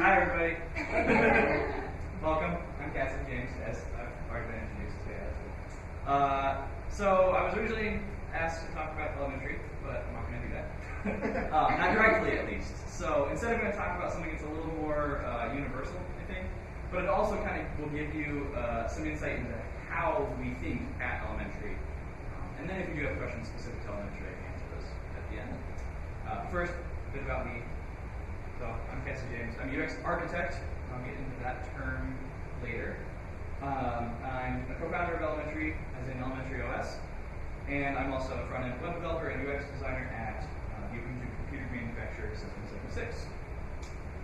Hi, everybody. Welcome. I'm Cassidy James, as I've already been introduced today. Uh, so I was originally asked to talk about elementary, but I'm not going to do that. uh, not directly, at least. So instead, I'm going to talk about something that's a little more uh, universal, I think, but it also kind of will give you uh, some insight into how we think at elementary. Um, and then if you do have questions specific to elementary, I can answer those at the end. Uh, first, a bit about me. So I'm Cassidy James. I'm UX architect. I'll get into that term later. Um, I'm a co-founder of Elementary, as in Elementary OS, and I'm also a front-end web developer and UX designer at uh, Open Computer Manufacturer System 76.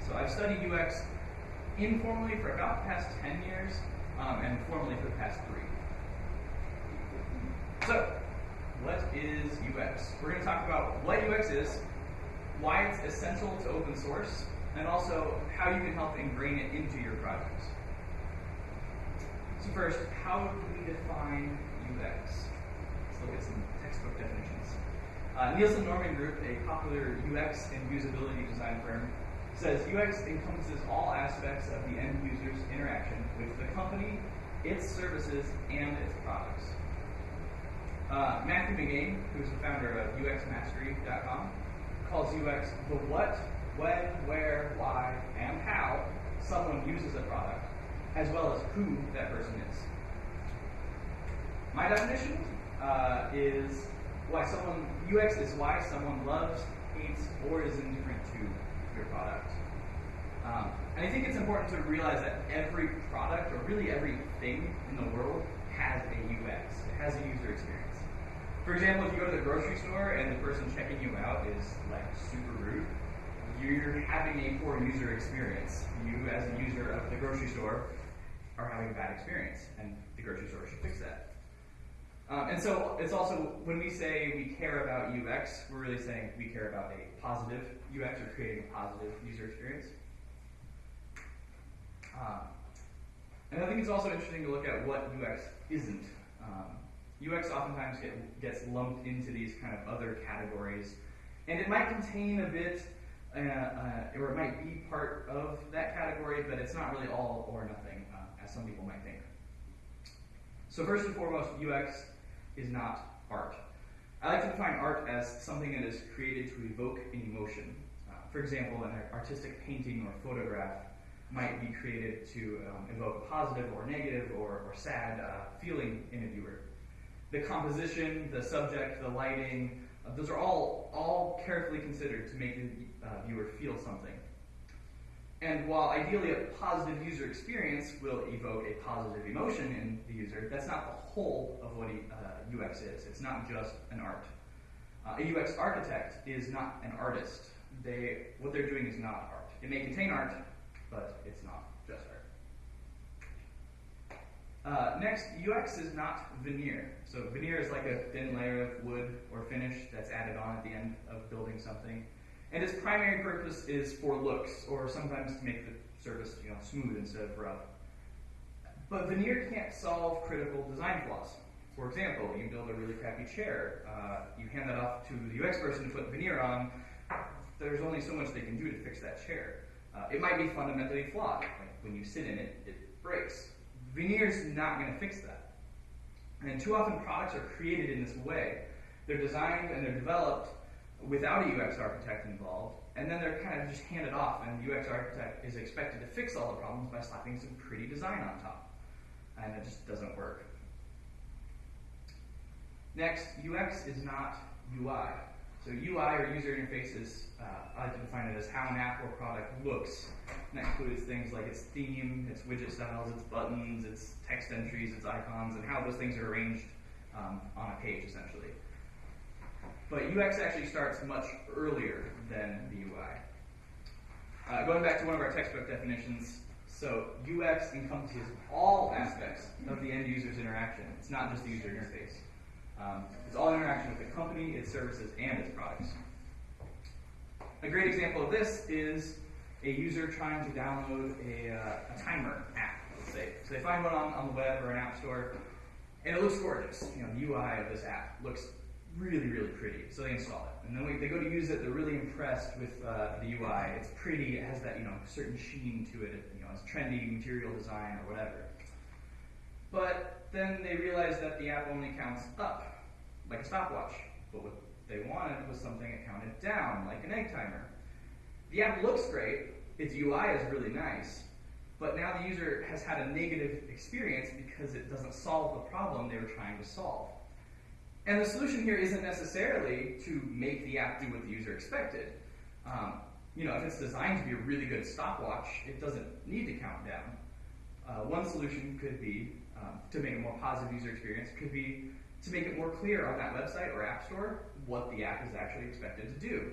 So I've studied UX informally for about the past 10 years, um, and formally for the past three. So, what is UX? We're going to talk about what UX is, why it's essential to open source, and also how you can help ingrain it into your projects. So first, how do we define UX? Let's look at some textbook definitions. Uh, Nielsen Norman Group, a popular UX and usability design firm, says UX encompasses all aspects of the end user's interaction with the company, its services, and its products. Uh, Matthew Magain, who's the founder of UXmastery.com, calls UX the what, when, where, why, and how someone uses a product, as well as who that person is. My definition uh, is why someone UX is why someone loves, hates, or is indifferent to your product. Um, and I think it's important to realize that every product, or really everything in the world, has a UX. It has a user experience. For example, if you go to the grocery store and the person checking you out is like super rude, you're having a poor user experience. You, as a user of the grocery store, are having a bad experience, and the grocery store should fix that. Um, and so it's also when we say we care about UX, we're really saying we care about a positive UX or creating a positive user experience. Um, and I think it's also interesting to look at what UX isn't. Um, UX oftentimes get, gets lumped into these kind of other categories, and it might contain a bit, uh, uh, or it might be part of that category, but it's not really all or nothing, uh, as some people might think. So first and foremost, UX is not art. I like to define art as something that is created to evoke an emotion. Uh, for example, an artistic painting or photograph might be created to um, evoke a positive or negative or, or sad uh, feeling in a viewer the composition, the subject, the lighting, uh, those are all, all carefully considered to make the uh, viewer feel something. And while ideally a positive user experience will evoke a positive emotion in the user, that's not the whole of what uh, UX is. It's not just an art. Uh, a UX architect is not an artist. They, what they're doing is not art. It may contain art, but it's not. Uh, next, UX is not veneer. So veneer is like a thin layer of wood or finish that's added on at the end of building something. And its primary purpose is for looks, or sometimes to make the surface you know, smooth instead of rough. But veneer can't solve critical design flaws. For example, you build a really crappy chair, uh, you hand that off to the UX person to put veneer on, there's only so much they can do to fix that chair. Uh, it might be fundamentally flawed. Like when you sit in it, it breaks. Veneer is not going to fix that. And too often products are created in this way. They're designed and they're developed without a UX architect involved, and then they're kind of just handed off, and the UX architect is expected to fix all the problems by slapping some pretty design on top. And it just doesn't work. Next, UX is not UI. So UI or user interfaces, uh, I like to define it as how an app or product looks. And that includes things like its theme, its widget styles, its buttons, its text entries, its icons, and how those things are arranged um, on a page, essentially. But UX actually starts much earlier than the UI. Uh, going back to one of our textbook definitions, so UX encompasses all aspects of the end user's interaction. It's not just the user interface. Um, it's all interaction with the company, its services, and its products. A great example of this is a user trying to download a, uh, a timer app, let's say. So they find one on, on the web or an app store, and it looks gorgeous. You know, the UI of this app looks really, really pretty. So they install it. And then we, they go to use it, they're really impressed with uh, the UI. It's pretty, it has that, you know, certain sheen to it, you know, it's trendy material design or whatever. But then they realized that the app only counts up, like a stopwatch. But what they wanted was something that counted down, like an egg timer. The app looks great, its UI is really nice, but now the user has had a negative experience because it doesn't solve the problem they were trying to solve. And the solution here isn't necessarily to make the app do what the user expected. Um, you know, if it's designed to be a really good stopwatch, it doesn't need to count down. Uh, one solution could be um, to make a more positive user experience, could be to make it more clear on that website or app store what the app is actually expected to do.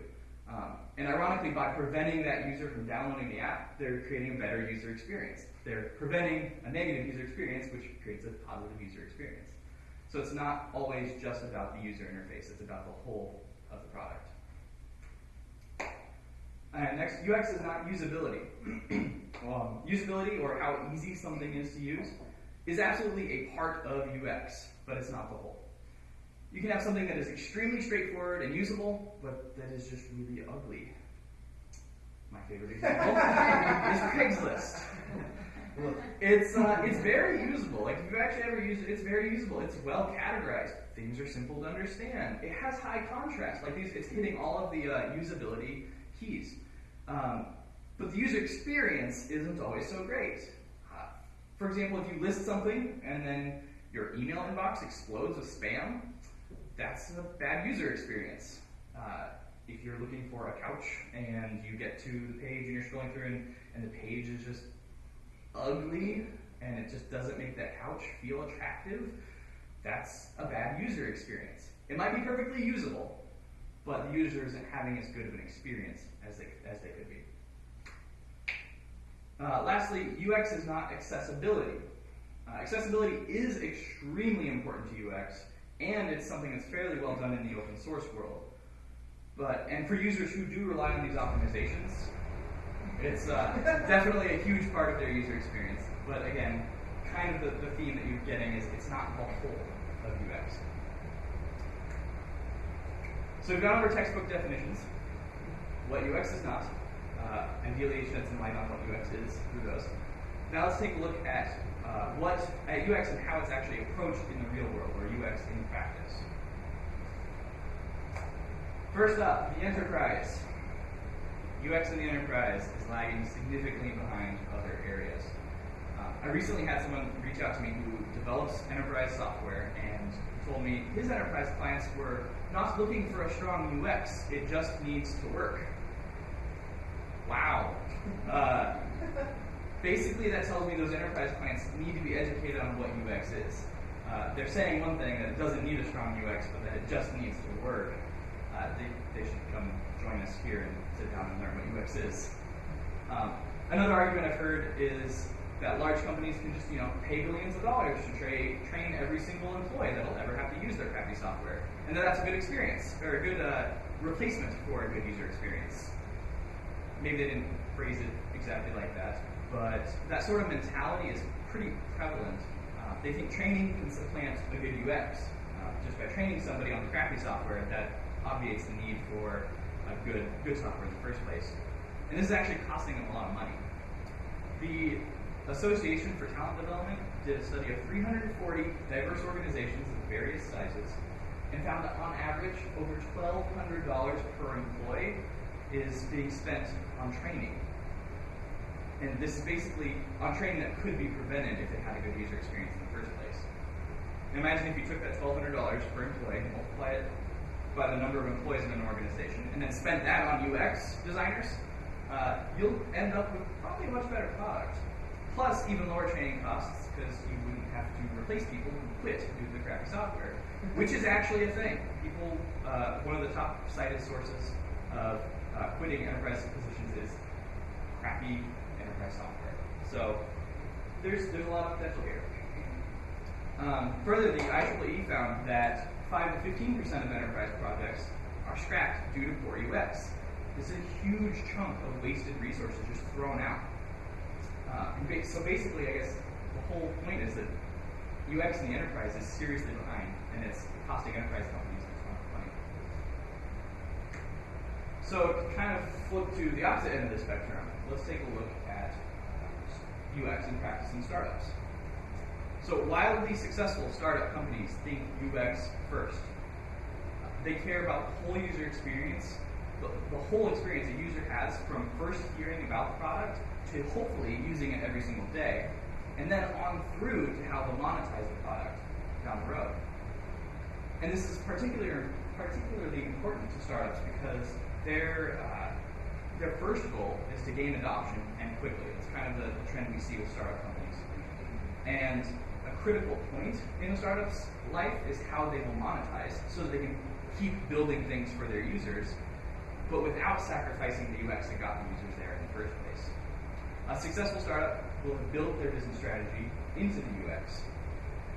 Um, and ironically, by preventing that user from downloading the app, they're creating a better user experience. They're preventing a negative user experience, which creates a positive user experience. So it's not always just about the user interface, it's about the whole of the product. And next, UX is not usability. um, usability, or how easy something is to use, is absolutely a part of UX, but it's not the whole. You can have something that is extremely straightforward and usable, but that is just really ugly. My favorite example is Craigslist. It's uh, it's very usable. Like if you actually ever use it, it's very usable. It's well categorized. Things are simple to understand. It has high contrast. Like these, it's hitting all of the uh, usability keys. Um, but the user experience isn't always so great. For example, if you list something and then your email inbox explodes with spam, that's a bad user experience. Uh, if you're looking for a couch and you get to the page and you're scrolling through and, and the page is just ugly and it just doesn't make that couch feel attractive, that's a bad user experience. It might be perfectly usable, but the user isn't having as good of an experience as they, as they could be. Uh, lastly, UX is not accessibility. Uh, accessibility is extremely important to UX, and it's something that's fairly well done in the open source world. But and for users who do rely on these optimizations, it's uh, definitely a huge part of their user experience. But again, kind of the, the theme that you're getting is it's not the whole of UX. So we've gone over textbook definitions, what UX is not. Uh, ideally, shed some light on what UX is through those. Now let's take a look at uh, what at UX and how it's actually approached in the real world, or UX in practice. First up, the enterprise. UX in the enterprise is lagging significantly behind other areas. Uh, I recently had someone reach out to me who develops enterprise software and told me his enterprise clients were not looking for a strong UX, it just needs to work. Wow. Uh, basically, that tells me those enterprise clients need to be educated on what UX is. Uh, they're saying one thing that it doesn't need a strong UX, but that it just needs to work. Uh, they, they should come join us here and sit down and learn what UX is. Um, another argument I've heard is that large companies can just, you know, pay billions of dollars to tra- train every single employee that'll ever have to use their crappy software, and that that's a good experience or a good uh, replacement for a good user experience. Maybe they didn't phrase it exactly like that, but that sort of mentality is pretty prevalent. Uh, they think training can supplant a good UX. Uh, just by training somebody on the crappy software, that obviates the need for a good good software in the first place. And this is actually costing them a lot of money. The Association for Talent Development did a study of 340 diverse organizations of various sizes and found that on average, over $1,200 per employee is being spent on training. And this is basically on training that could be prevented if it had a good user experience in the first place. And imagine if you took that $1,200 per employee and multiply it by the number of employees in an organization, and then spent that on UX designers, uh, you'll end up with probably a much better product. Plus, even lower training costs because you wouldn't have to replace people who quit due to the crappy software, which is actually a thing. People, uh, one of the top cited sources of uh, quitting enterprise positions is crappy enterprise software. So there's there's a lot of potential here. Um, further, the IEEE found that 5 to 15 percent of enterprise projects are scrapped due to poor UX. This is a huge chunk of wasted resources just thrown out. Uh, so basically, I guess the whole point is that UX in the enterprise is seriously behind, and it's costing enterprise companies a ton of money. So to kind of flip to the opposite end of the spectrum, let's take a look at UX in practice in startups. So wildly successful startup companies think UX first. They care about the whole user experience, the, the whole experience a user has from first hearing about the product to hopefully using it every single day, and then on through to how they'll monetize the product down the road. And this is particularly particularly important to startups because their uh, their first goal is to gain adoption and quickly. It's kind of the, the trend we see with startup companies. And a critical point in a startup's life is how they will monetize so they can keep building things for their users, but without sacrificing the UX that got the users there in the first place. A successful startup will have built their business strategy into the UX.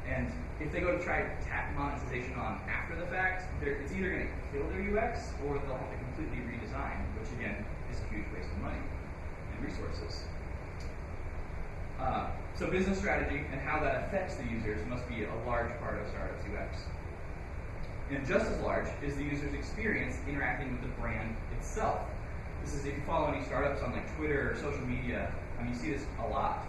And if they go to try to monetization on after the fact, it's either going to kill their UX or they'll have to completely redesign, which again is a huge waste of money and resources. Uh, so business strategy and how that affects the users must be a large part of startups UX. And just as large is the user's experience interacting with the brand itself. This is if you follow any startups on like Twitter or social media, you see this a lot.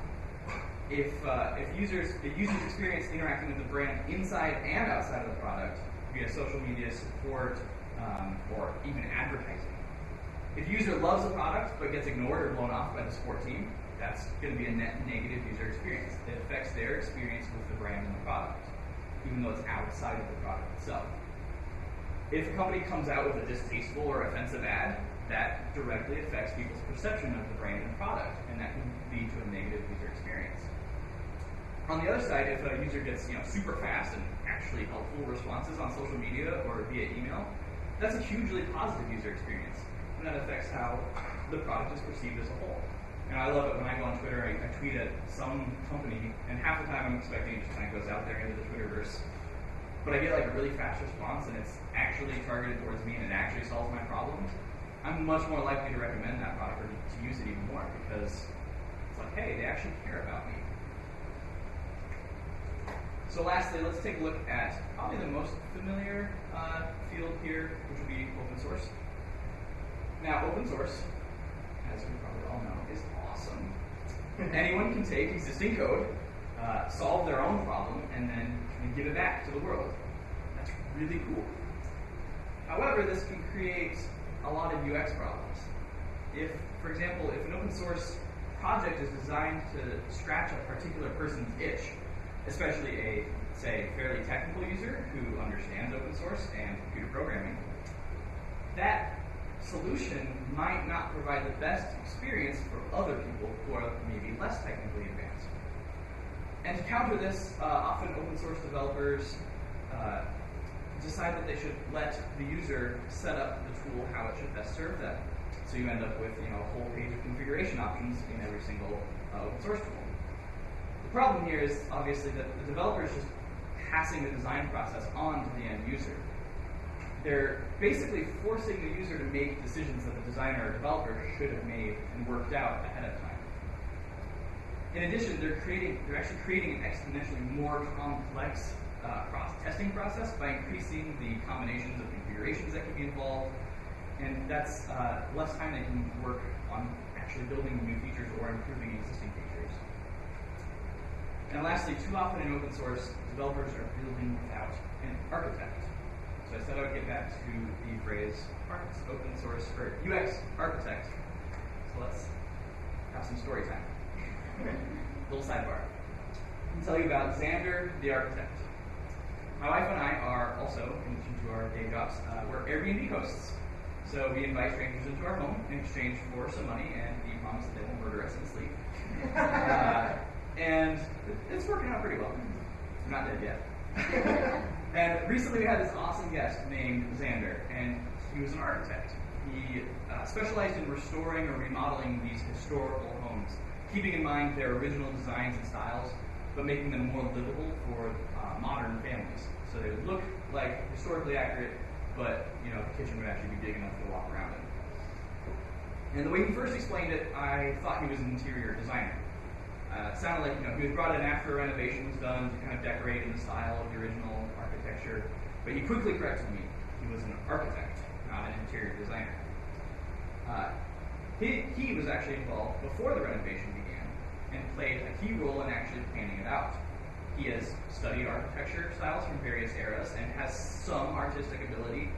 If, uh, if users if users experience interacting with the brand inside and outside of the product via social media support um, or even advertising. If user loves a product but gets ignored or blown off by the support team, that's going to be a net negative user experience. It affects their experience with the brand and the product, even though it's outside of the product itself. If a company comes out with a distasteful or offensive ad, that directly affects people's perception of the brand and product, and that can lead to a negative user experience. On the other side, if a user gets you know super fast and actually helpful responses on social media or via email, that's a hugely positive user experience, and that affects how the product is perceived as a whole. And I love it when I go on Twitter, I, I tweet at some company, and half the time I'm expecting it just kind of goes out there into the Twitterverse but I get like a really fast response and it's actually targeted towards me and it actually solves my problems, I'm much more likely to recommend that product or to use it even more because it's like, hey, they actually care about me. So lastly, let's take a look at probably the most familiar uh, field here, which would be open source. Now, open source, as we probably all know, is awesome. Anyone can take existing code, uh, solve their own problem, and then and give it back to the world. That's really cool. However, this can create a lot of UX problems. If, for example, if an open source project is designed to scratch a particular person's itch, especially a, say, fairly technical user who understands open source and computer programming, that solution might not provide the best experience for other people who are maybe less technically advanced. And to counter this, uh, often open source developers uh, decide that they should let the user set up the tool how it should best serve them. So you end up with you know a whole page of configuration options in every single uh, open source tool. The problem here is obviously that the developer is just passing the design process on to the end user. They're basically forcing the user to make decisions that the designer or developer should have made and worked out ahead of time. In addition, they're creating they're actually creating an exponentially more complex uh, testing process by increasing the combinations of configurations that can be involved, and that's uh, less time they can work on actually building new features or improving existing. And lastly, too often in open source, developers are building without an architect. So I said I would get back to the phrase open source or UX architect. So let's have some story time. Little sidebar. I'll tell you about Xander, the architect. My wife and I are also, in addition to our day jobs, uh, we're Airbnb hosts. So we invite strangers into our home in exchange for some money and the promise that they won't murder us in sleep. uh, and it's working out pretty well. I'm not dead yet. and recently we had this awesome guest named Xander, and he was an architect. He uh, specialized in restoring or remodeling these historical homes keeping in mind their original designs and styles, but making them more livable for uh, modern families. So they would look like historically accurate, but you know the kitchen would actually be big enough to walk around in. And the way he first explained it, I thought he was an interior designer. Uh, it sounded like you know he was brought in after a renovation was done to kind of decorate in the style of the original architecture, but he quickly corrected me. He was an architect, not an interior designer. Uh, he, he was actually involved before the renovation began and played a key role in actually planning it out. He has studied architecture styles from various eras and has some artistic ability,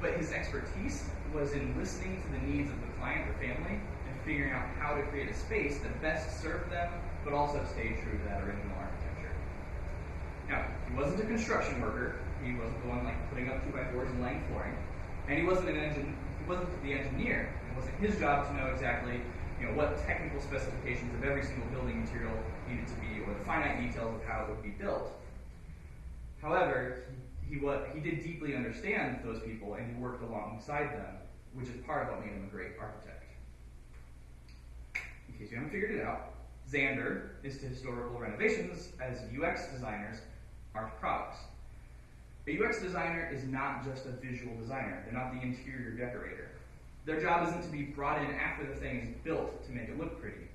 but his expertise was in listening to the needs of the client or family and figuring out how to create a space that best served them, but also stayed true to that original architecture. Now, he wasn't a construction worker. He wasn't the one like putting up two by fours and laying flooring, and he wasn't an engine. He wasn't the engineer. It wasn't his job to know exactly you know, what technical specifications of every single building material needed to be, or the finite details of how it would be built. However, he, he, what, he did deeply understand those people, and he worked alongside them, which is part of what made him a great architect. In case you haven't figured it out, Zander is to historical renovations as UX designers are to products. A UX designer is not just a visual designer. They're not the interior decorator. Their job isn't to be brought in after the thing is built to make it look pretty.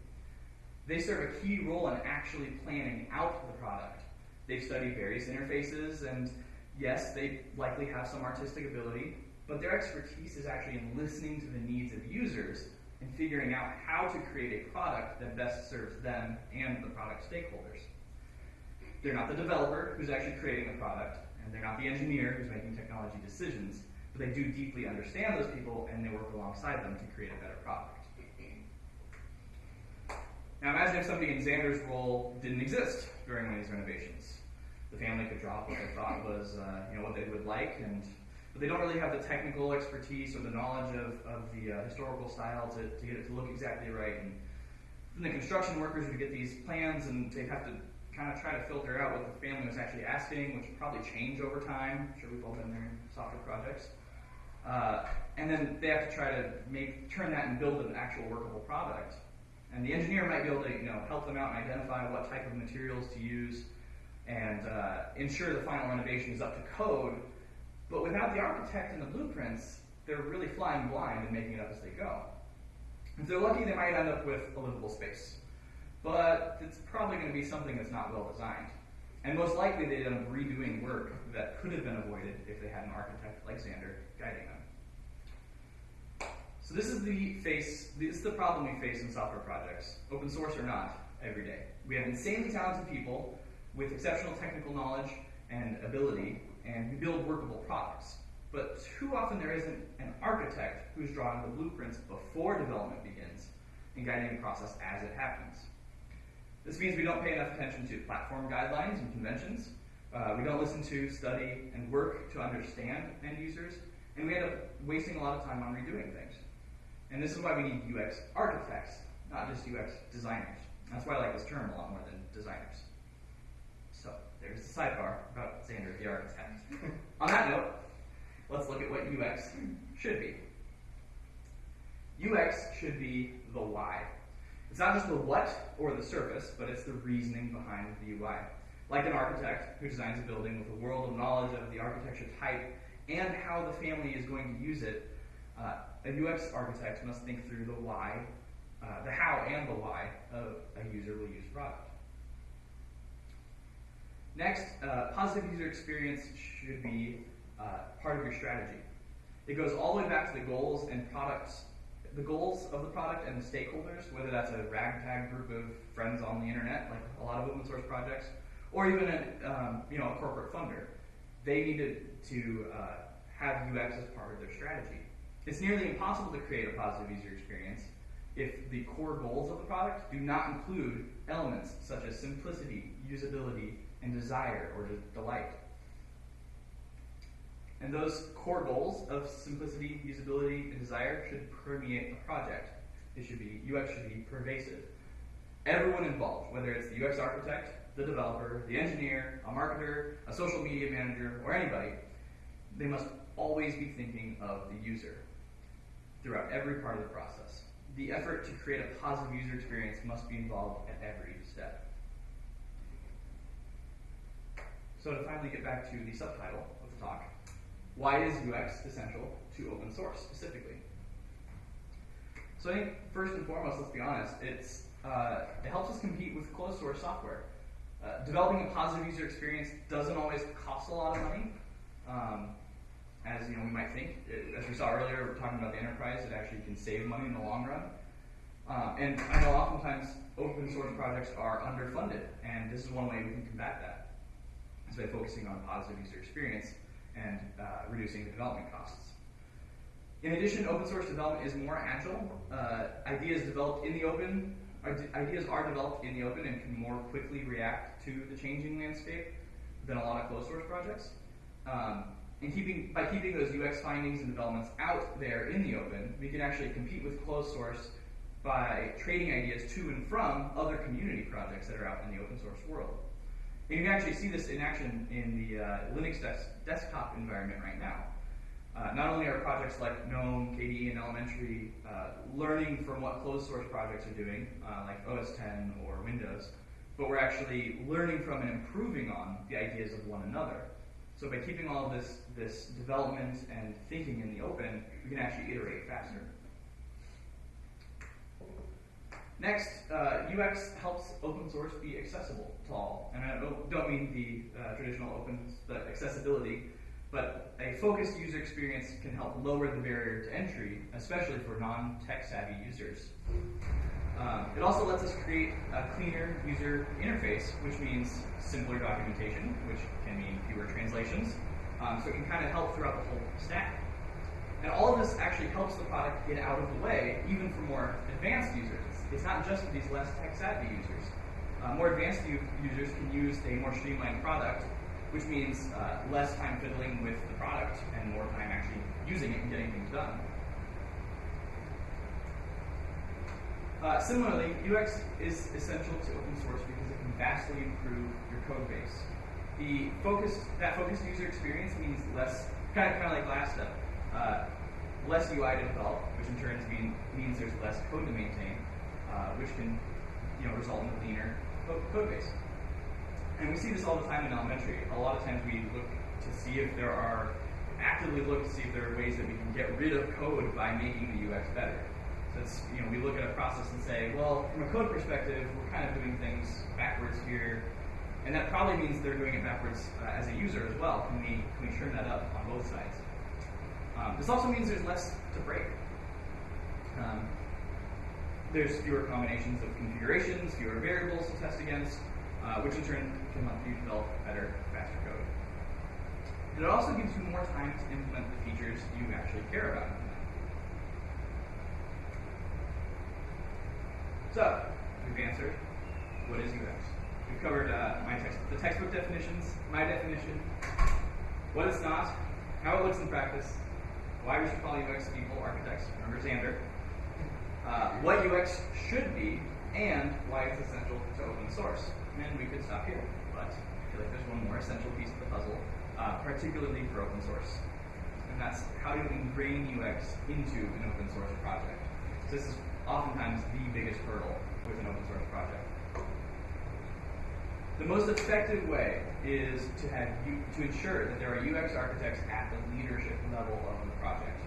They serve a key role in actually planning out the product. They've studied various interfaces, and yes, they likely have some artistic ability, but their expertise is actually in listening to the needs of users figuring out how to create a product that best serves them and the product stakeholders. They're not the developer who's actually creating the product, and they're not the engineer who's making technology decisions but they do deeply understand those people and they work alongside them to create a better product. Now imagine if somebody in Xander's role didn't exist during one of these renovations. The family could drop what they thought was, uh, you know, what they would like, and but they don't really have the technical expertise or the knowledge of, of the uh, historical style to, to get it to look exactly right. And then the construction workers would get these plans, and they'd have to kind of try to filter out what the family was actually asking, which would probably change over time. I'm sure we've all been there in software projects. Uh, and then they have to try to make turn that and build an actual workable product. And the engineer might be able to you know help them out and identify what type of materials to use and uh, ensure the final renovation is up to code. But without the architect and the blueprints, they're really flying blind and making it up as they go. If they're lucky, they might end up with a livable space. But it's probably going to be something that's not well designed. And most likely they'd end up redoing work that could have been avoided if they had an architect like Zander guiding them. So this is the face, this is the problem we face in software projects, open source or not, every day. We have insanely talented people with exceptional technical knowledge and ability, and we build workable products. But too often there isn't an architect who's drawing the blueprints before development begins and guiding the process as it happens. This means we don't pay enough attention to platform guidelines and conventions. Uh, we don't listen to, study, and work to understand end users, and we end up wasting a lot of time on redoing things. And this is why we need UX architects, not just UX designers. That's why I like this term a lot more than designers. There's a sidebar about Xander the architect. on that note, let's look at what UX should be. UX should be the why. It's not just the what or the surface, but it's the reasoning behind the UI. Like an architect who designs a building with a world of knowledge of the architecture type and how the family is going to use it, uh, a UX architect must think through the why, uh, the how and the why of a user will use product. Next, uh, positive user experience should be uh, part of your strategy. It goes all the way back to the goals and products, the goals of the product and the stakeholders, whether that's a ragtag group of friends on the internet, like a lot of open source projects, or even a, um, you know, a corporate funder they needed to uh, have UX as part of their strategy. It's nearly impossible to create a positive user experience if the core goals of the product do not include elements such as simplicity, usability, and desire or de- delight. And those core goals of simplicity, usability, and desire should permeate the project. It should be UX should be pervasive. Everyone involved, whether it's the UX architect, the developer, the engineer, a marketer, a social media manager, or anybody, they must always be thinking of the user throughout every part of the process. The effort to create a positive user experience must be involved at every step. So to finally get back to the subtitle of the talk, why is UX essential to open source specifically? So I think first and foremost, let's be honest, it's, uh, it helps us compete with closed source software. Uh, developing a positive user experience doesn't always cost a lot of money. Um, as you know we might think. It- As we saw earlier, we're talking about the enterprise, it actually can save money in the long run. Um, and I know oftentimes open source projects are underfunded, and this is one way we can combat that, is by focusing on positive user experience and uh, reducing the development costs. In addition, open source development is more agile. Uh, ideas developed in the open, ideas are developed in the open and can more quickly react to the changing landscape than a lot of closed source projects. Um, and keeping, by keeping those UX findings and developments out there in the open, we can actually compete with closed source by trading ideas to and from other community projects that are out in the open source world. And you can actually see this in action in the uh, Linux des- desktop environment right now. Uh, not only are projects like GNOME, KDE, and Elementary uh, learning from what closed source projects are doing, uh, like OS 10 or Windows, but we're actually learning from and improving on the ideas of one another. So by keeping all of this, this development and thinking in the open, we can actually iterate faster. Next, uh, UX helps open source be accessible to all. And I don't, mean the uh, traditional open accessibility, but a focused user experience can help lower the barrier to entry, especially for non-tech savvy users. Um, it also lets us create a cleaner user interface, which means simpler documentation, which can mean fewer translations. Um, so it can kind of help throughout the whole stack. And all of this actually helps the product get out of the way, even for more advanced users. It's not just for these less tech savvy users. Uh, more advanced users can use a more streamlined product, which means uh, less time fiddling with the product and more time actually using it and getting things done. Uh, similarly, UX is essential to open source because it can vastly improve your code base. The focused, that focused user experience means less, kind of, kind of like last step, uh, less UI to develop, which in turn mean, means there's less code to maintain, uh, which can you know, result in a cleaner code base. And we see this all the time in elementary. A lot of times we look to see if there are, actively look to see if there are ways that we can get rid of code by making the UX better. So it's, you know, we look at a process and say, well, from a code perspective, we're kind of doing things backwards here. And that probably means they're doing it backwards uh, as a user as well. Can we, can we trim that up on both sides? Um, this also means there's less to break. Um, there's fewer combinations of configurations, fewer variables to test against, uh, which in turn can help you develop better, faster code. It also gives you more time to implement the features you actually care about. So, we've answered what is UX. We've covered uh, my text, the textbook definitions, my definition, what it's not, how it looks in practice, why we should call UX people architects, remember Xander, uh, what UX should be, and why it's essential to open source. And we could stop here, but I feel like there's one more essential piece of the puzzle, uh, particularly for open source. And that's how you ingrain UX into an open source project. So this is oftentimes the biggest hurdle with an open source project. The most effective way is to have to ensure that there are UX architects at the leadership level of the project.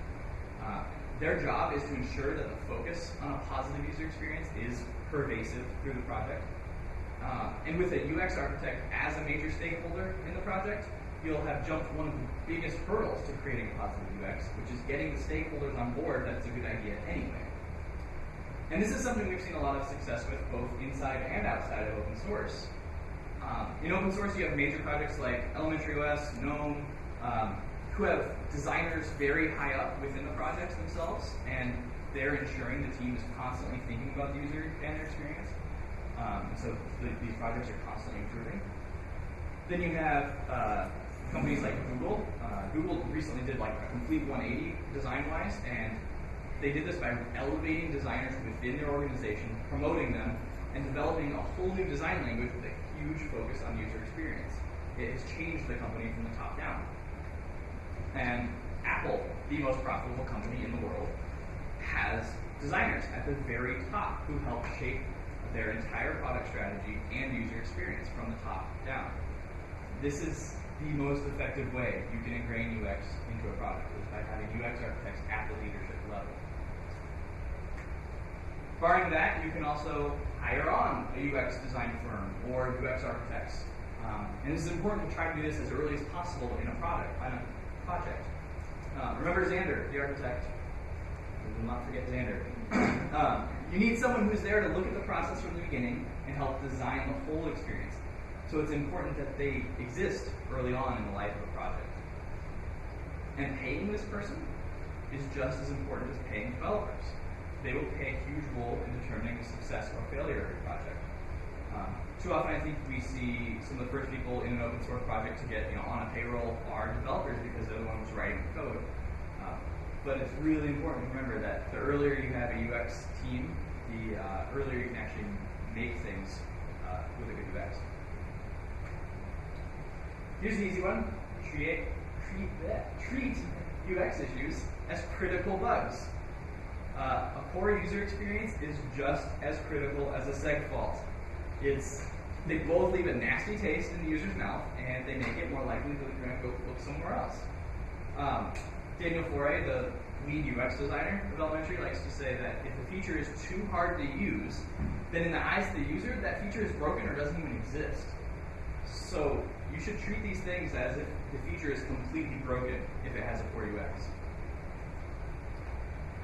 Uh, their job is to ensure that the focus on a positive user experience is pervasive through the project. Uh, and with a UX architect as a major stakeholder in the project, you'll have jumped one of the biggest hurdles to creating a positive UX, which is getting the stakeholders on board that it's a good idea anyway. And this is something we've seen a lot of success with both inside and outside of open source. Um, in open source, you have major projects like Elementary OS, GNOME, um, who have designers very high up within the projects themselves, and they're ensuring the team is constantly thinking about the user and their experience. Um, so the, these projects are constantly improving. Then you have uh, companies like Google. Uh, Google recently did like a complete 180 design-wise, and they did this by elevating designers within their organization, promoting them, and developing a whole new design language with a huge focus on user experience. It has changed the company from the top down. And Apple, the most profitable company in the world, has designers at the very top who help shape their entire product strategy and user experience from the top down. This is the most effective way you can ingrain UX into a product is by having UX architects at the leadership level. Barring that, you can also hire on a UX design firm or UX architects. Um, and is important to try to do this as early as possible in a product, project. Um, remember Xander, the architect. We will not forget Xander. um, you need someone who's there to look at the process from the beginning and help design the whole experience. So it's important that they exist early on in the life of a project. And paying this person is just as important as paying developers. They will play a huge role in determining the success or failure of your project. Um, too often, I think we see some of the first people in an open source project to get you know on a payroll are developers because they're the ones writing the code. Um, but it's really important to remember that the earlier you have a UX team, the uh, earlier you can actually make things uh, with a good UX. Here's the easy one: treat treat treat UX issues as critical bugs. Uh, a poor user experience is just as critical as a seg fault. It's they both leave a nasty taste in the user's mouth, and they make it more likely that they're going to go look somewhere else. Um, Daniel Foré, the lead UX designer of Elementary, likes to say that if a feature is too hard to use, then in the eyes of the user, that feature is broken or doesn't even exist. So you should treat these things as if the feature is completely broken if it has a poor UX.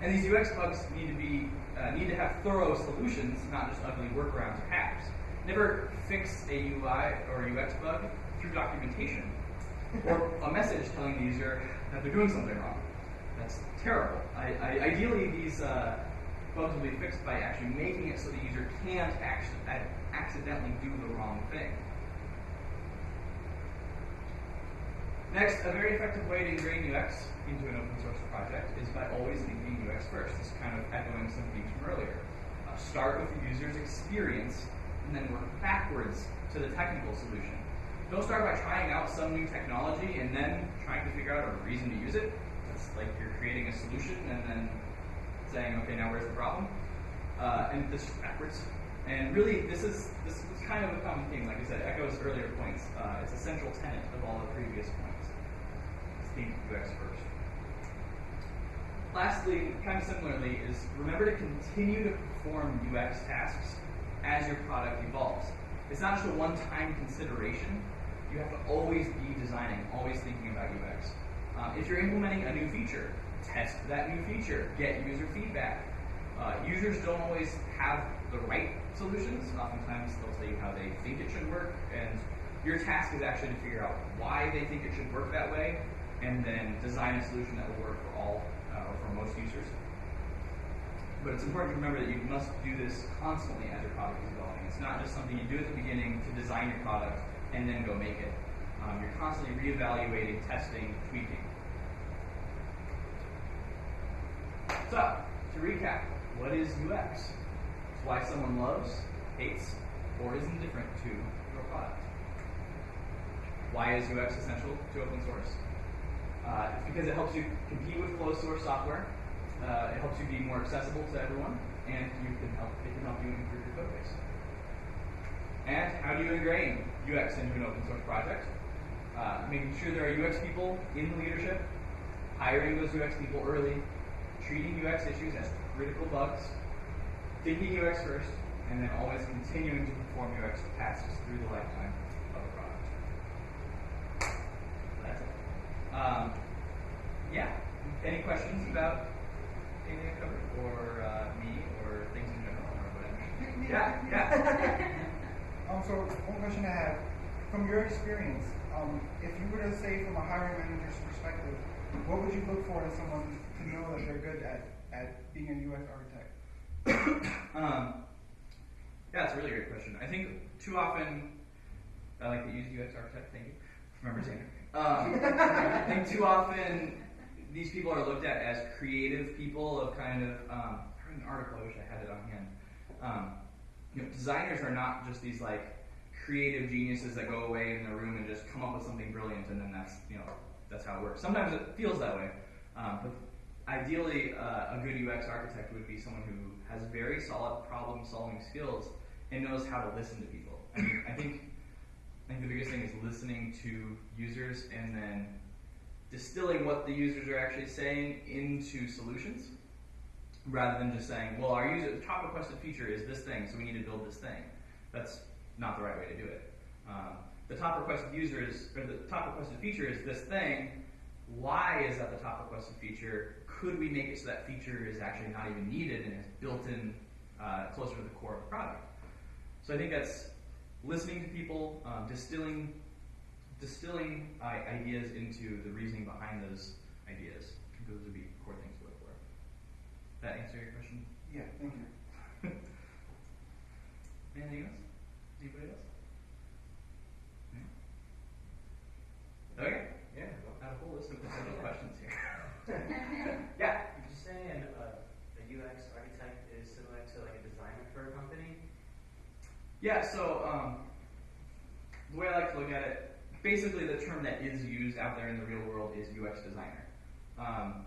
And these UX bugs need to be uh, need to have thorough solutions, not just ugly workarounds or hacks. Never fix a UI or UX bug through documentation or a message telling the user that they're doing something wrong. That's terrible. I, I, ideally, these uh, bugs will be fixed by actually making it so the user can't actually, accidentally do the wrong thing. Next, a very effective way to ingrain UX into an open source project is by always thinking UX first. This kind of echoing some themes from earlier. Uh, start with the user's experience and then work backwards to the technical solution. Don't start by trying out some new technology and then trying to figure out a reason to use it. It's like you're creating a solution and then saying, okay, now where's the problem? Uh, and this backwards. And really, this is this is kind of a common theme. Like I said, echoes earlier points. Uh, it's a central tenet of all the previous points think UX first. Lastly, kind of similarly, is remember to continue to perform UX tasks as your product evolves. It's not just a one-time consideration. You have to always be designing, always thinking about UX. Um, if you're implementing a new feature, test that new feature, get user feedback. Uh, users don't always have the right solutions. Oftentimes they'll tell you how they think it should work, and your task is actually to figure out why they think it should work that way and then design a solution that will work for all uh, or for most users. But it's important to remember that you must do this constantly as your product is evolving. It's not just something you do at the beginning to design your product and then go make it. Um, you're constantly reevaluating, testing, tweaking. So, to recap, what is UX? It's why someone loves, hates, or is indifferent to your product. Why is UX essential to open source? Uh, it's because it helps you compete with closed source software. Uh, it helps you be more accessible to everyone, and you can help, it can help you improve your code base. And how do you ingrain UX into an open source project? Uh, making sure there are UX people in leadership, hiring those UX people early, treating UX issues as critical bugs, thinking UX first, and then always continuing to perform UX tasks through the lifetime of a product. That's it. Um, yeah. Any questions about or uh, me, or things in general, or whatever? Yeah, yeah. um, so one question I have, from your experience, um, if you were to say from a hiring manager's perspective, what would you look for in someone to know that they're good at, at being a UX architect? um, yeah, it's a really great question. I think too often, I like to use UX architect. Thank you. Remember saying um, I think too often these people are looked at as creative people of kind of. Um, I read an article. I wish I had it on hand. Um, you know, designers are not just these like creative geniuses that go away in the room and just come up with something brilliant, and then that's you know that's how it works. Sometimes it feels that way, um, but ideally, uh, a good UX architect would be someone who has very solid problem-solving skills and knows how to listen to people. I mean, I think I think the biggest thing is listening to users and then distilling what the users are actually saying into solutions rather than just saying, well, our user, the top requested feature is this thing, so we need to build this thing. That's not the right way to do it. Um, the top requested user is, or the top requested feature is this thing. why is that the top requested feature? Could we make it so that feature is actually not even needed and is built in uh, closer to the core of the product? So I think that's listening to people, um, distilling, distilling uh, ideas into the reasoning behind those ideas. Those would be core things to look for. That answer your question? Yeah, thank you. Anything else? Anybody else? No? Okay. Yeah, we'll have a whole list of potential questions here. yeah. Would you say an, uh, a UX architect is similar to like a designer for a company? Yeah, so um, the way I like to look at it, basically the term that is used out there in the real world is UX designer. Um,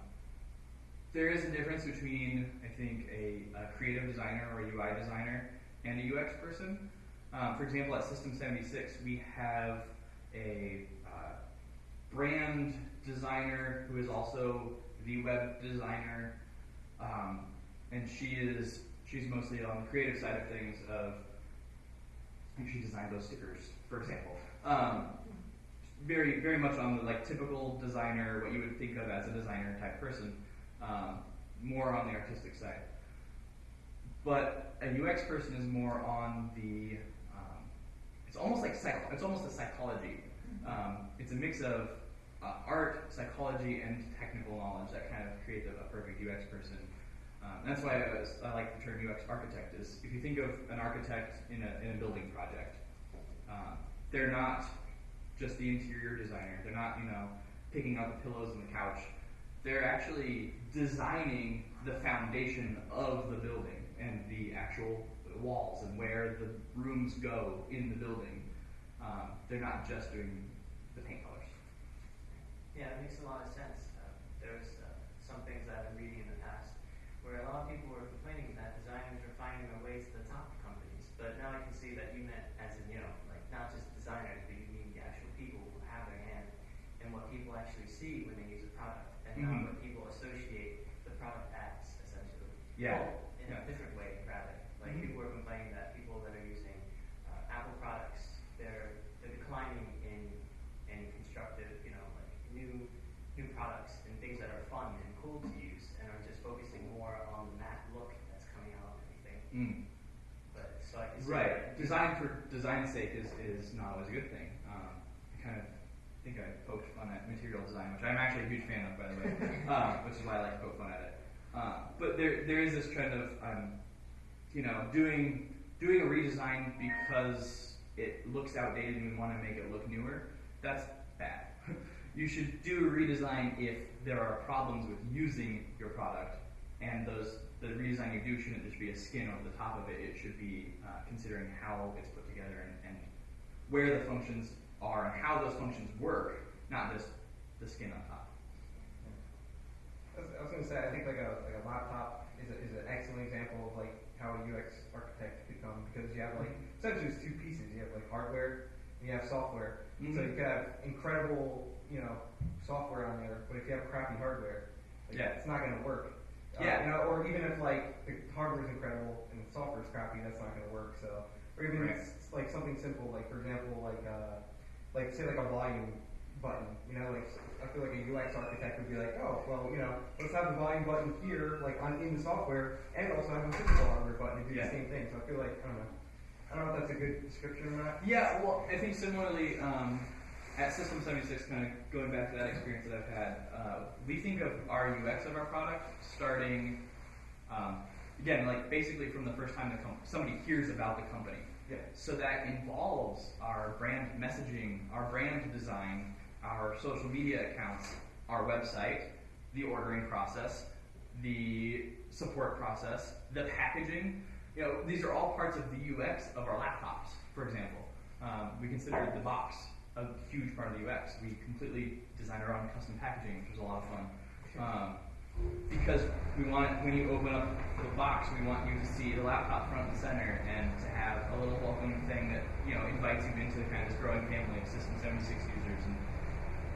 there is a difference between, I think, a, a creative designer or a UI designer and a UX person. Um, for example, at System 76, we have a uh, brand designer who is also the web designer, um, and she is she's mostly on the creative side of things. Of I think she designed those stickers, for example. Um, very very much on the like typical designer, what you would think of as a designer type person. Um, more on the artistic side. But a UX person is more on the um, it's almost like psych- it's almost a psychology. Um, it's a mix of uh, art, psychology, and technical knowledge that kind of creates a, perfect UX person. Um, that's why I, was, I like the term UX architect. Is if you think of an architect in a, in a building project, um, they're not just the interior designer. They're not you know picking out the pillows and the couch. They're actually designing the foundation of the building and the actual walls and where the rooms go in the building. Um, they're not just doing the paint colors. Yeah, it makes a lot of sense. Uh, there's uh, some things that I've been reading in the past where a lot of people were complaining that designers are finding their way to the top of companies. But now I can see that you meant as in, you know, like not just designers, but you mean the actual people who have their hand in what people actually see when they use a product and not Mhm. what people associate the product as, essentially. Yeah. Well, in Yeah. a different way, rather. Like Mhm. people were complaining that people that are using uh, Apple products, they're they're declining in in constructive, you know, like new new products and things that are fun and cool to use, and are just focusing more on the matte look that's coming out and everything. Mm. But so I can see Right. that- Design for design's sake is, is not always a good thing. Um, I kind of think I poked fun at material design, which I'm actually a huge fan of, by the way, um, which is why I like to poke fun at it. Um, but there, there is this trend of, um, you know, doing doing a redesign because it looks outdated and we want to make it look newer. That's bad. you should do a redesign if there are problems with using your product, and those the redesign you do shouldn't just be a skin over the top of it. It should be uh, considering how it's put together and, and where the functions are and how those functions work, not just the skin on top. I was, was gonna say, I think like a, like a laptop is, a, is an excellent example of like how a UX architect could come because you have like essentially it's two pieces. You have like hardware and you have software. So Mhm. you could have incredible, you know, software on there, but if you have crappy hardware, like, Yeah. it's not gonna work. Yeah. you know, or even if like the hardware is incredible and the software is crappy, that's not gonna work. So, or even Right. s- like something simple, like for example, like uh, like say like a volume button. You know, like I feel like a UX architect would be like, oh, well, you know, let's have the volume button here, like on in the software, and also have a physical hardware button to do Yeah. the same thing. So I feel like I don't know. I don't know if that's a good description or not. Yeah, well, I think similarly um, at System 76, kind of going back to that experience that I've had, uh, we think of our UX of our product starting, um, again, like basically from the first time the com- somebody hears about the company. Yeah. So that involves our brand messaging, our brand design, our social media accounts, our website, the ordering process, the support process, the packaging. You know, these are all parts of the UX of our laptops, for example. Um, we consider the box a huge part of the UX. We completely designed our own custom packaging, which was a lot of fun. Um, because we want when you open up the box, we want you to see the laptop front and center, and to have a little welcome thing that you know invites you into the kind of this growing family of System 76 users, and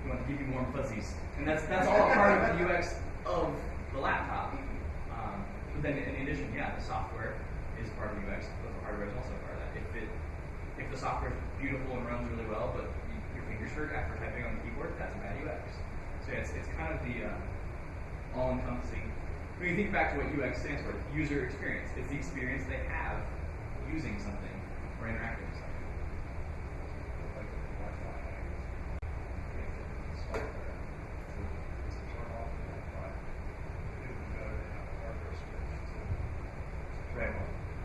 we want to give you warm fuzzies. And that's that's all part of the UX of the laptop. Um, but then in addition, yeah, the software is part of the UX, but the hardware is also part of that. If it if the software is beautiful and runs really well, but your hurt after typing on the keyboard, that's bad UX. So yeah, it's, it's kind of the uh, all-encompassing. When you think back to what UX stands for, user experience. It's the experience they have using something or interacting with something.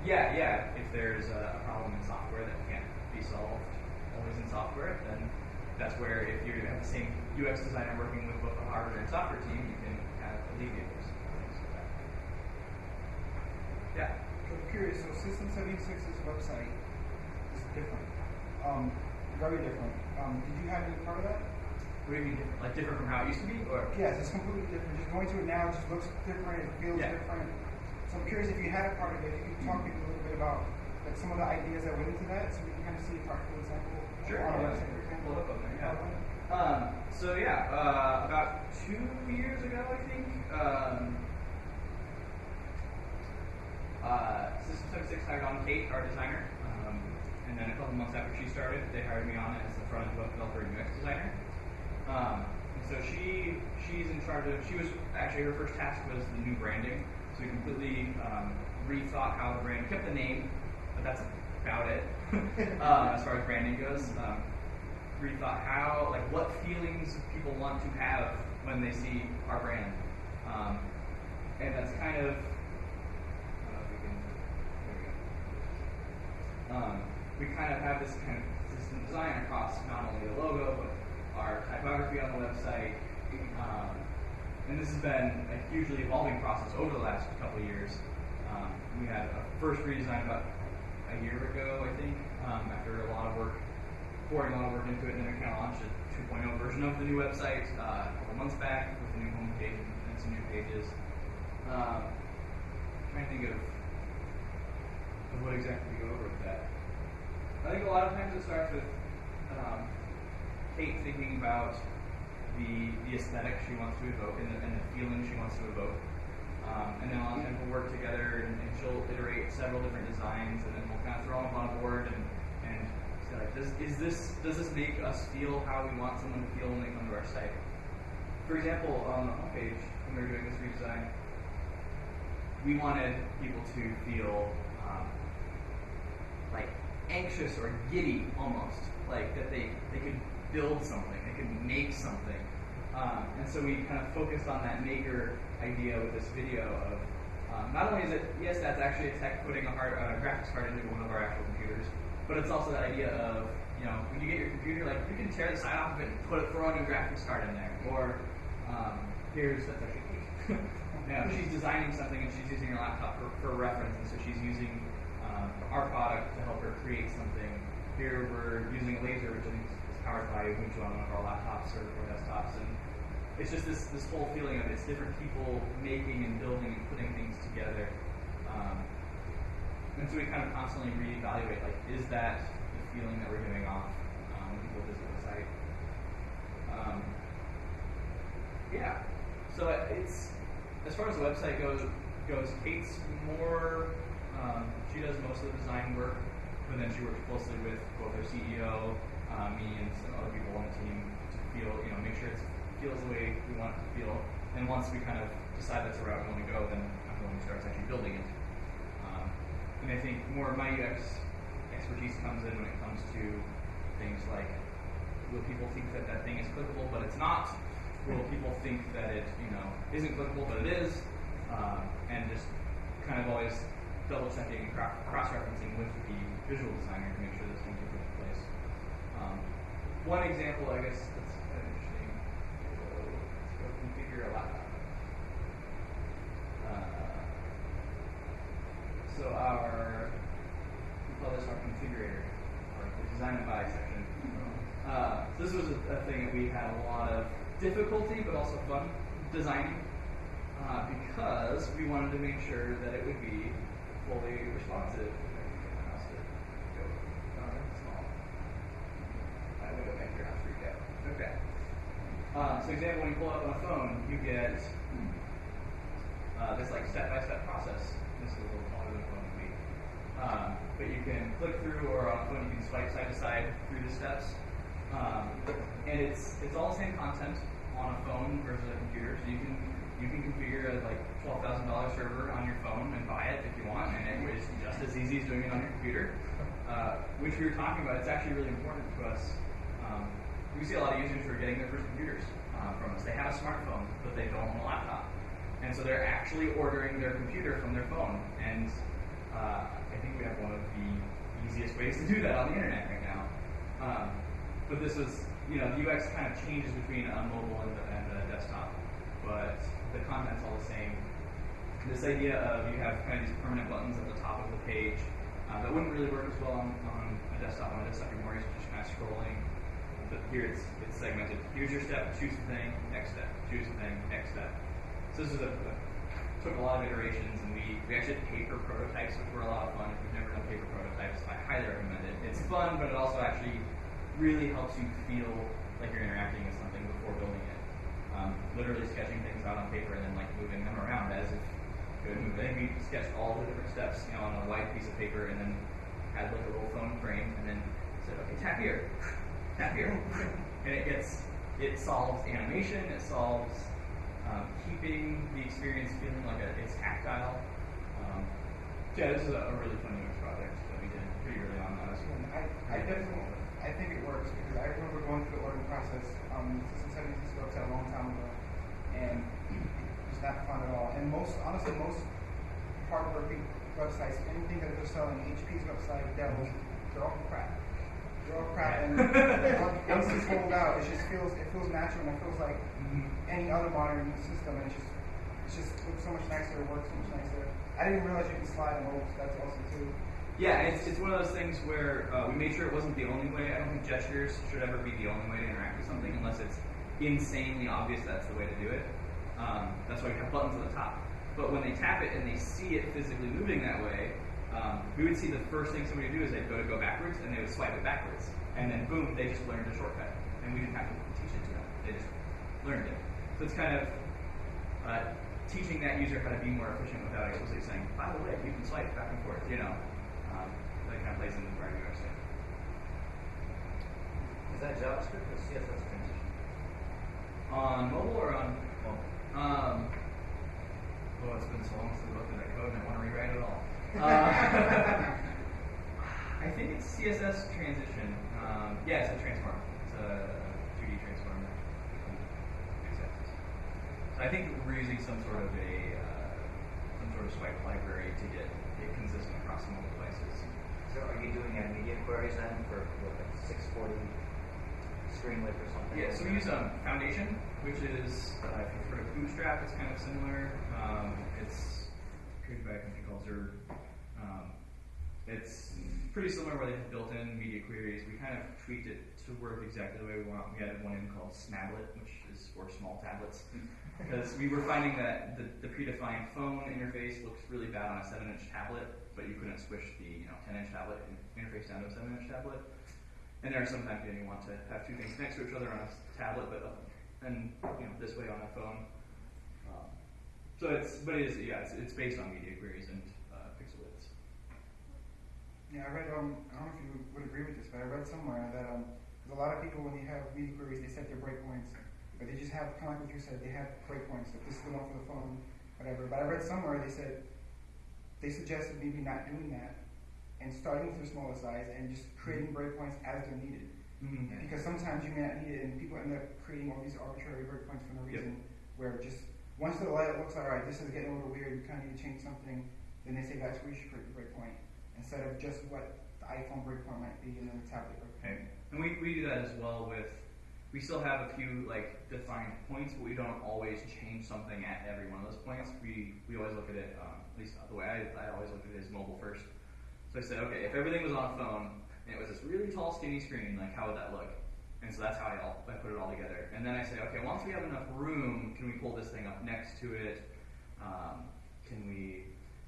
Yeah, yeah. If there's a problem in software that can't be solved always in software, then that's where if you have the same UX designer working with both the hardware and software team, you can kind of alleviate those things with that. Yeah. So I'm curious, so System 76's website is different, um, very different. Um, did you have any part of that? What do you mean different? Like different from how it used to be, or? Yes, it's completely different. Just going to it now, it just looks different, it feels Yeah. different. So I'm curious if you had a part of it, if you could talk maybe a little bit about like some of the ideas that went into that, so we can kind of see a practical example Sure. on our yeah. website, for example. Pull it up on there, yeah. Um, so yeah, uh, about two years ago, I think, um, uh, System 76 hired on Kate, our designer, um, and then a couple months after she started, they hired me on as the front end web developer and UX designer. Um, and so she she's in charge of. She was actually her first task was the new branding. So we completely um, rethought how the brand kept the name, but that's about it uh, as far as branding goes. Rethought how like what feelings people want to have when they see our brand, um, and that's kind of. We um, we kind of have this kind of system design across not only the logo but our typography on the website. Um, and this has been a hugely evolving process over the last couple of years. Um, we had a first redesign about a year ago, I think, um, after a lot of work, pouring a lot of work into it, and then we kind of launched a 2.0 version of the new website uh, a couple months back with a new homepage and some new pages. Um, trying to think of, of what exactly we go over with that. I think a lot of times it starts with um, Kate thinking about the the aesthetic she wants to evoke and the, and the feeling she wants to evoke. Um, and then a lot of times we'll work together and, and she'll iterate several different designs and then we'll kind of throw them on a board and, and does, is this, does this make us feel how we want someone to feel when they come to our site? For example, on the homepage, when we were doing this redesign, we wanted people to feel um, like anxious or giddy almost, like that they, they could build something, they could make something. Um, and so we kind of focused on that maker idea with this video of um, not only is it, yes, that's actually a tech putting a hard, uh, graphics card into one of our actual computers, but it's also that idea of, you know, when you get your computer, like you can tear the side off of it and put it, throw a new graphics card in there. Or um, here's, that's actually Kate. now, she's designing something and she's using her laptop for, for reference, and so she's using um, our product to help her create something. Here we're using a laser, which I think is powered by Ubuntu on one of our laptops or, or desktops, and it's just this this whole feeling of it's different people making and building and putting things together. Um, and so we kind of constantly reevaluate, like, is that the feeling that we're giving off um, when people visit the site? Um, yeah. So it's as far as the website goes, goes Kate's more. Um, she does most of the design work, but then she works closely with both our CEO, uh, me, and some other people on the team to feel, you know, make sure it feels the way we want it to feel. And once we kind of decide that's the route we want to go, then I'm the one who starts actually building it. And I think more of my UX expertise comes in when it comes to things like will people think that that thing is clickable but it's not? Will people think that it, you know, isn't clickable but it is? Um, and just kind of always double checking and cross referencing with the visual designer to make sure those things are put in place. Um, one example, I guess, that's kind of interesting. Configure a laptop. Uh, so our, we call this our configurator, or the design and buy section. Uh, so this was a, a thing that we had a lot of difficulty, but also fun designing, uh, because we wanted to make sure that it would be fully responsive. If I can get my mouse to go small. My window maker not freaked out. Okay. Uh, so example, when you pull up on a phone, you get uh, this like step-by-step process. Is a little taller than be. Um, but you can click through, or phone you can swipe side to side through the steps. Um, and it's it's all the same content. on a phone versus a computer. So you can you can configure a like twelve thousand dollar server on your phone and buy it if you want, and it is just as easy as doing it on your computer. Uh, which we were talking about, it's actually really important to us. Um, we see a lot of users who are getting their first computers uh, from us. They have a smartphone, but they don't own a laptop, and so they're actually ordering their computer from their phone. And uh, I think we have one of the easiest ways to do that on the internet right now. Um, but this is, you know, the UX kind of changes between a mobile and, the, and a desktop, but the content's all the same. This idea of you have kind of these permanent buttons at the top of the page uh, that wouldn't really work as well on, on a desktop. On a desktop, you're more used to just kind of scrolling. But here it's, it's segmented. Here's your step, choose a thing, next step, choose a thing, next step. So this is a, a took a lot of iterations, and we, we actually had paper prototypes, which were a lot of fun. If you've never done paper prototypes, I highly recommend it. It's fun, but it also actually really helps you feel like you're interacting with something before building it. Um, literally sketching things out on paper and then like moving them around as if you would move. I think we sketched all the different steps, you know, on a white piece of paper, and then had like a little phone frame, and then said, okay, tap here, tap here, and it gets it solves animation, it solves um, keeping the experience feeling like a, it's tactile. Um, yeah, this is a, a really fun UX project that we did pretty early on. That was I, I definitely, I think it works because I remember going through the ordering process um, System 76 website a long time ago, and it's not fun at all. And most, honestly, most hardworking websites, anything that they're selling, HP's website, Dell's, they're all crap. And once it's rolled out, it just feels, it feels natural, and it feels like any other modern system, and it just, it just looks so much nicer, works so much nicer. I didn't realize you can slide on so that's awesome too. Yeah, it's, it's one of those things where uh, we made sure it wasn't the only way. I don't think gestures should ever be the only way to interact with something unless it's insanely obvious that's the way to do it. Um, that's why we have buttons at the top. But when they tap it and they see it physically moving that way, um, we would see the first thing somebody would do is they'd go to go backwards and they would swipe it backwards. And then boom, they just learned a shortcut. And we didn't have to teach it to them. They just learned it. So it's kind of uh, teaching that user how to be more efficient without explicitly saying, by the way, you can swipe back and forth, you know. Um, that kind of plays into our UX thing. Is that JavaScript or CSS transition? On mobile or on Well, Um, oh, it's been so long since I looked at that code and I want to rewrite it all. Uh, I think it's CSS transition. Um, yeah, it's a transform. It's a 2D transform. So I think we're using some sort of a uh, some sort of swipe library to get it consistent across multiple devices. so are you doing uh, media queries then for what, like 640 screen width or something? Yeah, so we use um, Foundation, which is, uh, if you've heard of Bootstrap, it's kind of similar. Um, it's created by a company called ZURB. It's pretty similar where they have built-in media queries. We kind of tweaked it to work exactly the way we want. We added one in called Snablet, which is for small tablets. Because we were finding that the, the predefined phone interface looks really bad on a 7-inch tablet, but you couldn't switch the you know 10-inch tablet interface down to a 7-inch tablet. And there are sometimes you, know, you want to have two things next to each other on a tablet, but uh, and you know this way on a phone. Um, so it's but it is yeah it's, it's based on media queries and. Yeah, I read, um, I don't know if you would, agree with this, but I read somewhere that, um, a lot of people, when they have media queries, they set their breakpoints, but they just have, kind of like what you said, they have breakpoints, that this is the one for the phone, whatever. But I read somewhere, they said, they suggested maybe not doing that, and starting with your smaller size, and just creating breakpoints as they're needed. Mm-hmm. Because sometimes you may not need it, and people end up creating all these arbitrary breakpoints for no Yep. reason, where just, once the layout looks like, all right, this is getting a little weird, we kind of need to change something, then they say that's where you should create the breakpoint, instead of just what the iPhone breakpoint might be, and then the tablet breakpoint. Okay. And we, we do that as well with, we still have a few like defined points, but we don't always change something at every one of those points. We, we always look at it, um, at least the way I, I always look at it is mobile first. So I said, okay, if everything was on a phone and it was this really tall skinny screen, like how would that look? And so that's how I, all, I put it all together. And then I say, okay, once we have enough room, can we pull this thing up next to it? Um, can we,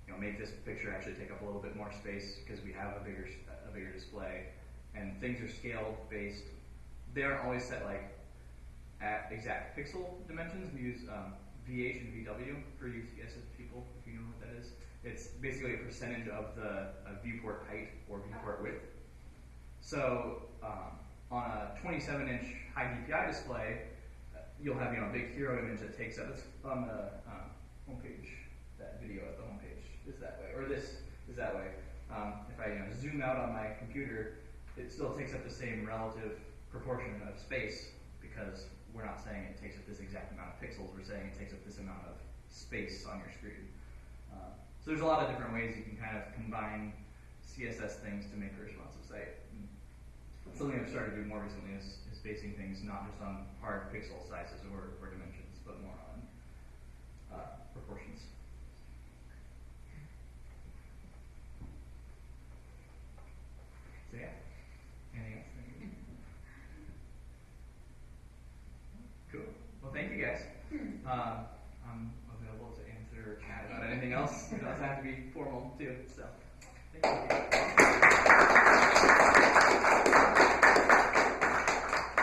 you know, make this picture actually take up a little bit more space because we have a bigger a bigger display, and things are scale based. They aren't always set like at exact pixel dimensions. We use um, VH and VW for UCSS people, if you know what that is. It's basically a percentage of the viewport height or viewport width. So um, on a 27 inch high DPI display, you'll have you know a big hero image that takes up. It's on the um, homepage. That video at the homepage is that way, or this is that way. Um, if I you know, zoom out on my computer, it still takes up the same relative proportion of space because we're not saying it takes up this exact amount of pixels. We're saying it takes up this amount of space on your screen. Uh, so there's a lot of different ways you can kind of combine CSS things to make a responsive site. And something I've started doing more recently is, is basing things not just on hard pixel sizes or, or dimensions, but more on uh, proportions. Yeah. Anything else? Cool. Well, thank you guys. Um, I'm available to answer or chat about anything else. It doesn't have to be formal too. So, thank you.